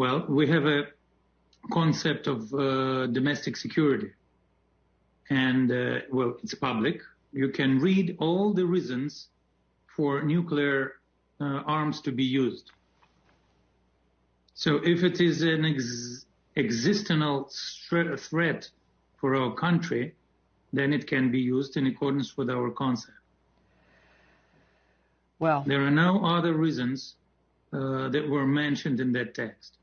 Well, we have a concept of uh, domestic security. And, uh, well, it's public. You can read all the reasons for nuclear uh, arms to be used. So if it is an ex- existential threat for our country, then it can be used in accordance with our concept. Well, there are no other reasons uh, that were mentioned in that text.